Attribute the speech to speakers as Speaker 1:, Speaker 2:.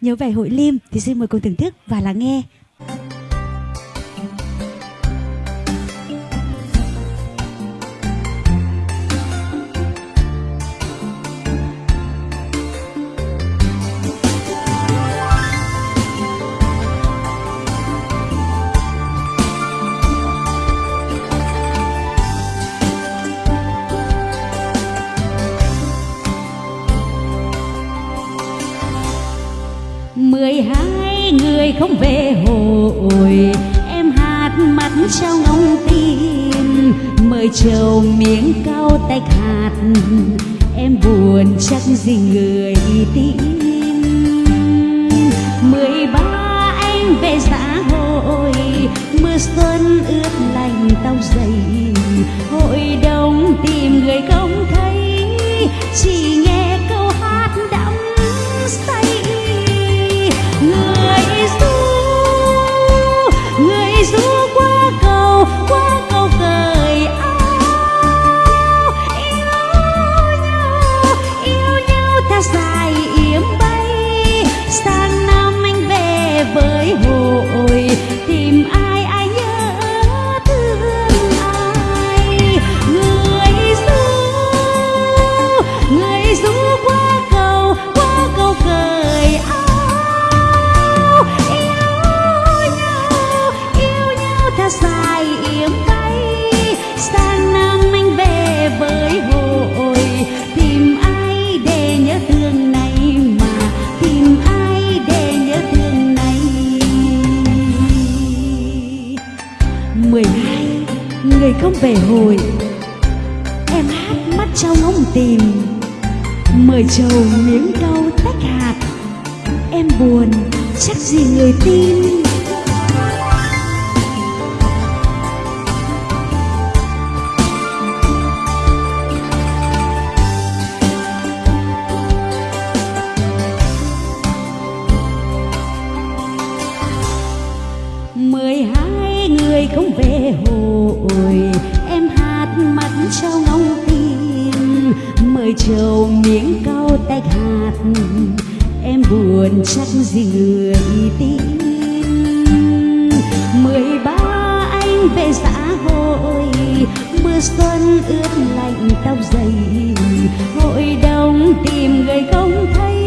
Speaker 1: nhớ về hội Lim thì xin mời cùng thưởng thức và lắng nghe.
Speaker 2: Mười hai người không về hội, em hát mắt trao ngóng tim. Mời trầu miếng cao tách hạt, em buồn chắc gì người tim mười ba anh về xã hội, mưa xuân ướt lành tao dày. Hội đông tìm người không thấy, chỉ nghe người
Speaker 1: không về hồi, em hát mắt trao ngóng tìm. Mời trầu miếng câu tách hạt. Em buồn chắc gì người tin.
Speaker 2: Hội em hát mắt trao ngóng tim, mời trầu miếng cao tách hạt. Em buồn chắc gì người tin. Mười ba anh về xã hội, mưa xuân ướt lạnh tóc dày. Hội đồng tìm người không thấy